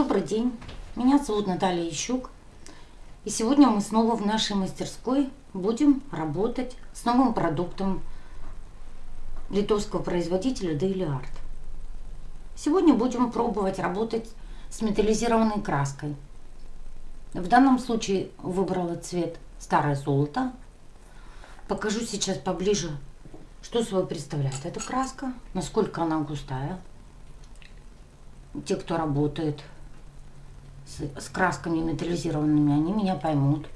Добрый день, меня зовут Наталья Ищук. И сегодня мы снова в нашей мастерской будем работать с новым продуктом литовского производителя Daily Art. Сегодня будем пробовать работать с металлизированной краской. В данном случае выбрала цвет старое золото. Покажу сейчас поближе, что собой представляет эта краска, насколько она густая. Те, кто работает с, красками металлизированными, они меня поймут.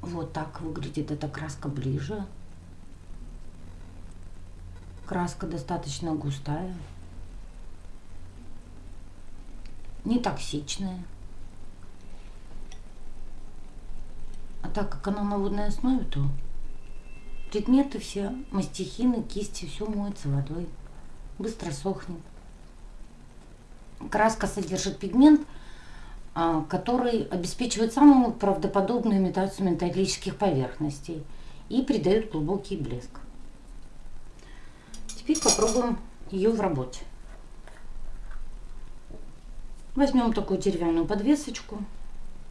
Вот так выглядит эта краска ближе. Краска достаточно густая. Не токсичная. А так как она на водной основе, то предметы все, мастихины, кисти, все моется водой. Быстро сохнет. Краска содержит пигмент, а, который обеспечивает самую правдоподобную имитацию металлических поверхностей и придает глубокий блеск. Теперь попробуем ее в работе. Возьмем такую деревянную подвесочку,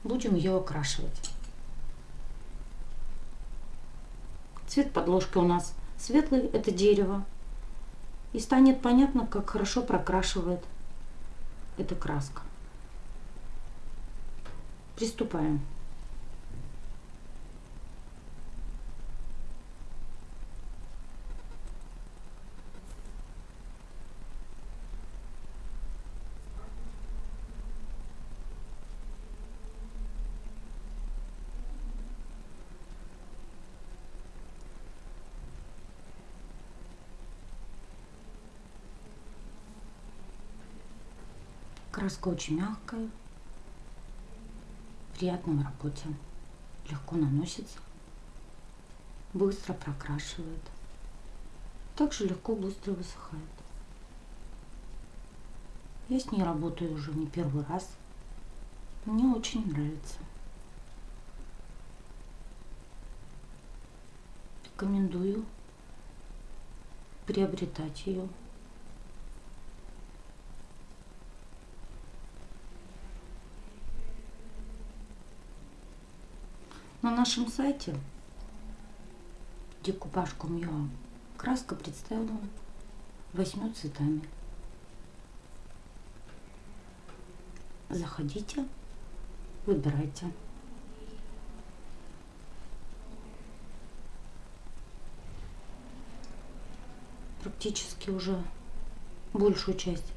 будем ее окрашивать. Цвет подложки у нас светлый, это дерево. И станет понятно, как хорошо прокрашивает эта краска. Приступаем. Краска очень мягкая, приятно в работе, легко наносится, быстро прокрашивает, также легко быстро высыхает. Я с ней работаю уже не первый раз, мне очень нравится. Рекомендую приобретать ее. На нашем сайте decoupage.com.ua краска представлена восьмью цветами. Заходите, выбирайте. Практически уже большую часть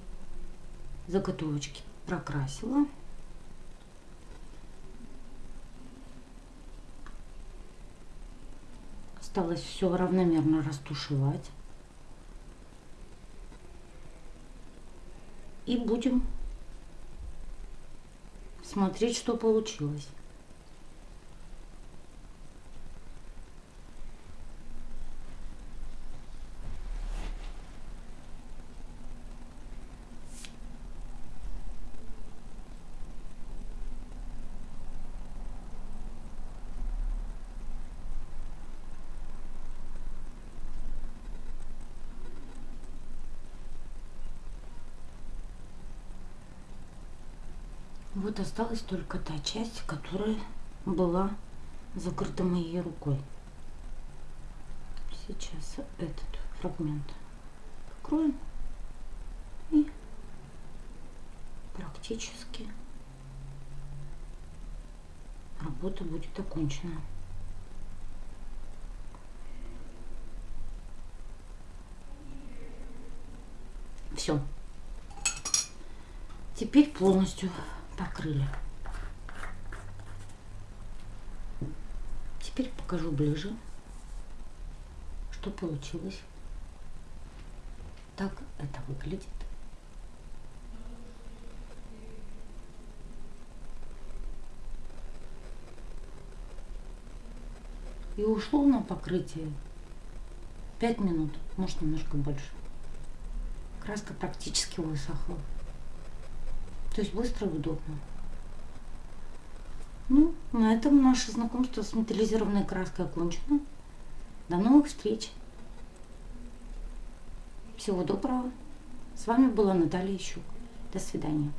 заготовочки прокрасила. Осталось все равномерно растушевать. И будем смотреть, что получилось. Вот осталась только та часть, которая была закрыта моей рукой. Сейчас этот фрагмент покроем и практически работа будет окончена. Все. Теперь полностью покрыли. Теперь покажу ближе, что получилось. Так это выглядит. И ушло на покрытие 5 минут, может немножко больше. Краска практически высохла. То есть быстро и удобно. Ну, на этом наше знакомство с металлизированной краской окончено. До новых встреч. Всего доброго. С вами была Наталья Ищук. До свидания.